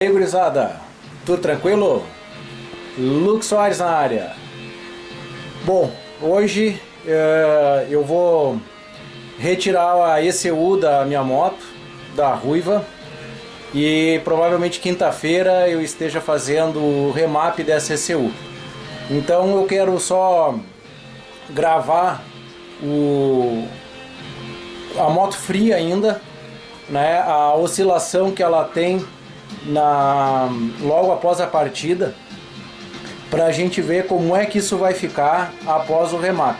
aí, gurizada? Tudo tranquilo? Luke Soares na área. Bom, hoje uh, eu vou retirar a ECU da minha moto, da Ruiva, e provavelmente quinta-feira eu esteja fazendo o remap dessa ECU. Então eu quero só gravar o, a moto fria ainda, né, a oscilação que ela tem na, logo após a partida para a gente ver como é que isso vai ficar após o remap.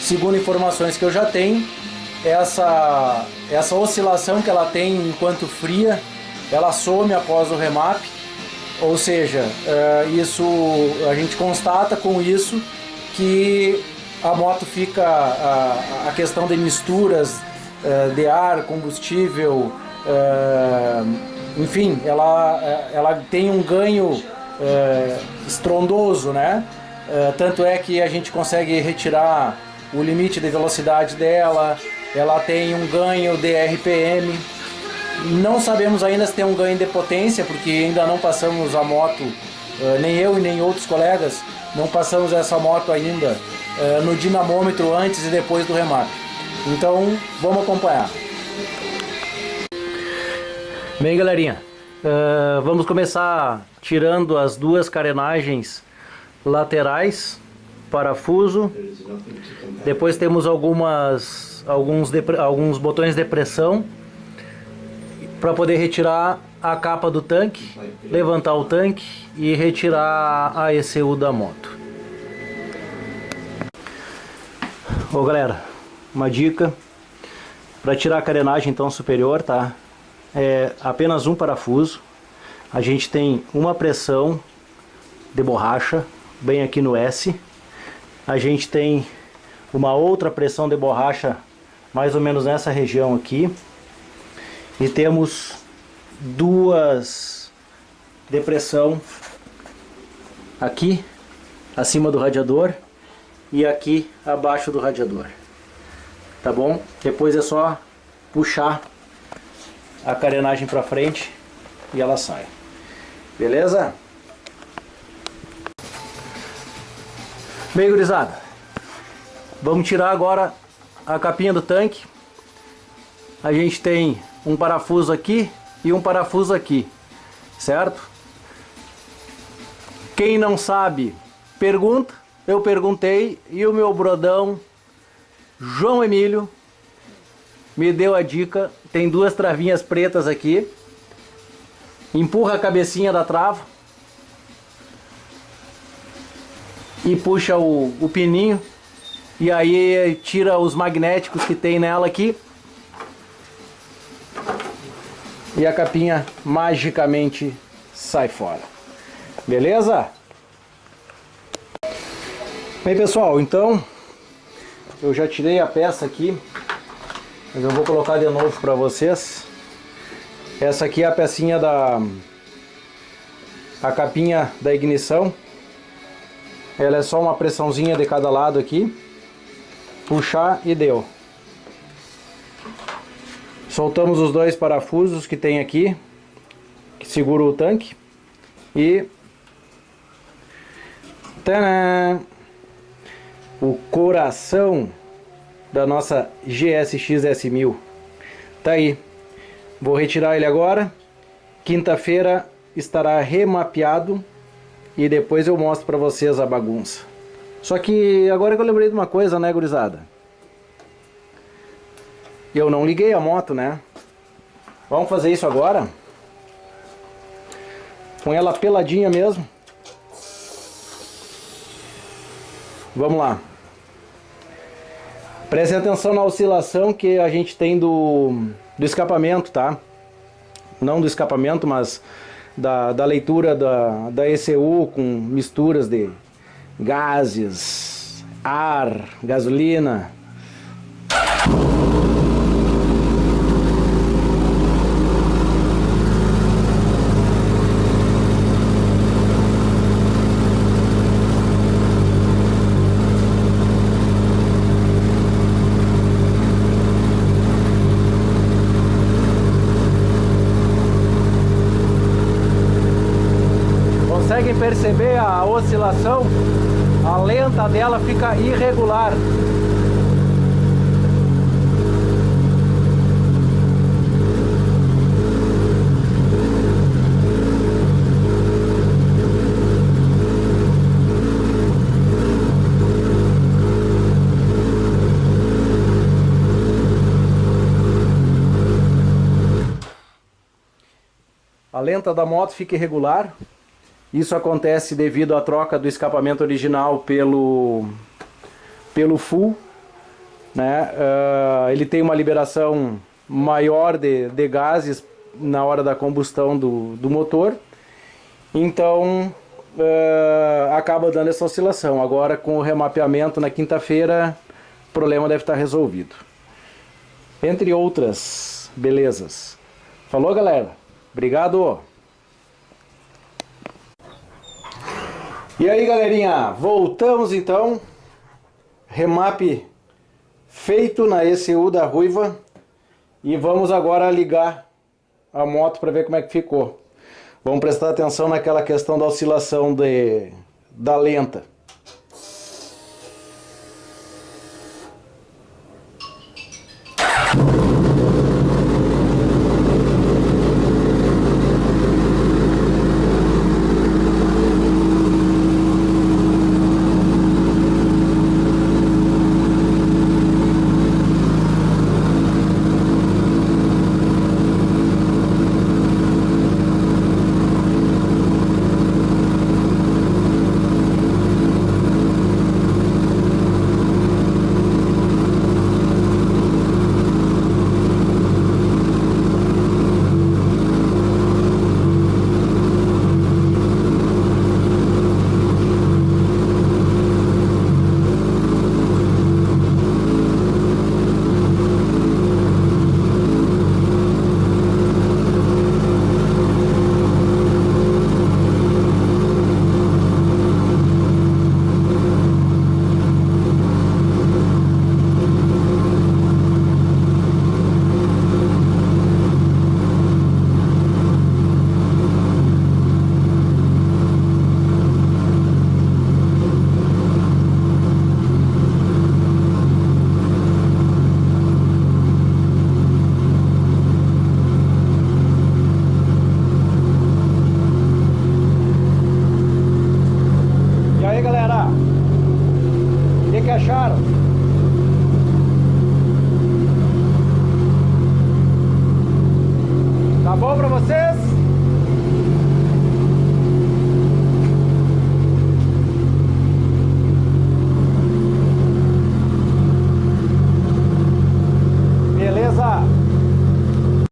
Segundo informações que eu já tenho, essa, essa oscilação que ela tem enquanto fria, ela some após o remap, ou seja, é, isso a gente constata com isso que a moto fica, a, a questão de misturas é, de ar, combustível, é, enfim, ela, é, ela tem um ganho é, estrondoso, né? É, tanto é que a gente consegue retirar o limite de velocidade dela, ela tem um ganho de RPM. Não sabemos ainda se tem um ganho de potência, porque ainda não passamos a moto, nem eu e nem outros colegas, não passamos essa moto ainda no dinamômetro antes e depois do remate. Então, vamos acompanhar. Bem, galerinha, uh, vamos começar tirando as duas carenagens laterais, parafuso. Depois temos algumas, alguns, alguns botões de pressão para poder retirar a capa do tanque, levantar o tanque e retirar a ECU da moto. Ô galera, uma dica para tirar a carenagem então superior, tá? É apenas um parafuso. A gente tem uma pressão de borracha, bem aqui no S. A gente tem uma outra pressão de borracha, mais ou menos nessa região aqui. E temos duas de pressão aqui, acima do radiador, e aqui abaixo do radiador. Tá bom? Depois é só puxar a carenagem para frente e ela sai. Beleza? Bem, gurizada, vamos tirar agora a capinha do tanque. A gente tem um parafuso aqui e um parafuso aqui, certo? Quem não sabe, pergunta. Eu perguntei e o meu brodão João Emílio me deu a dica. Tem duas travinhas pretas aqui. Empurra a cabecinha da trava. E puxa o, o pininho. E aí tira os magnéticos que tem nela aqui. E a capinha magicamente sai fora. Beleza? Bem pessoal, então eu já tirei a peça aqui mas eu vou colocar de novo para vocês. Essa aqui é a pecinha da... A capinha da ignição. Ela é só uma pressãozinha de cada lado aqui. Puxar e deu. Soltamos os dois parafusos que tem aqui. Que segura o tanque. E... Tadã! O coração da nossa GSX S1000. Tá aí. Vou retirar ele agora. Quinta-feira estará remapeado e depois eu mostro para vocês a bagunça. Só que agora que eu lembrei de uma coisa, né, gurizada? Eu não liguei a moto, né? Vamos fazer isso agora? Com ela peladinha mesmo. Vamos lá. Preste atenção na oscilação que a gente tem do, do escapamento, tá? Não do escapamento, mas da, da leitura da, da ECU com misturas de gases, ar, gasolina, conseguem perceber a oscilação? A lenta dela fica irregular. A lenta da moto fica irregular. Isso acontece devido à troca do escapamento original pelo, pelo full. Né? Uh, ele tem uma liberação maior de, de gases na hora da combustão do, do motor. Então uh, acaba dando essa oscilação. Agora com o remapeamento na quinta-feira, o problema deve estar resolvido. Entre outras belezas. Falou galera? Obrigado! E aí galerinha, voltamos então, remap feito na ECU da Ruiva e vamos agora ligar a moto para ver como é que ficou. Vamos prestar atenção naquela questão da oscilação de, da lenta. Tá bom pra vocês?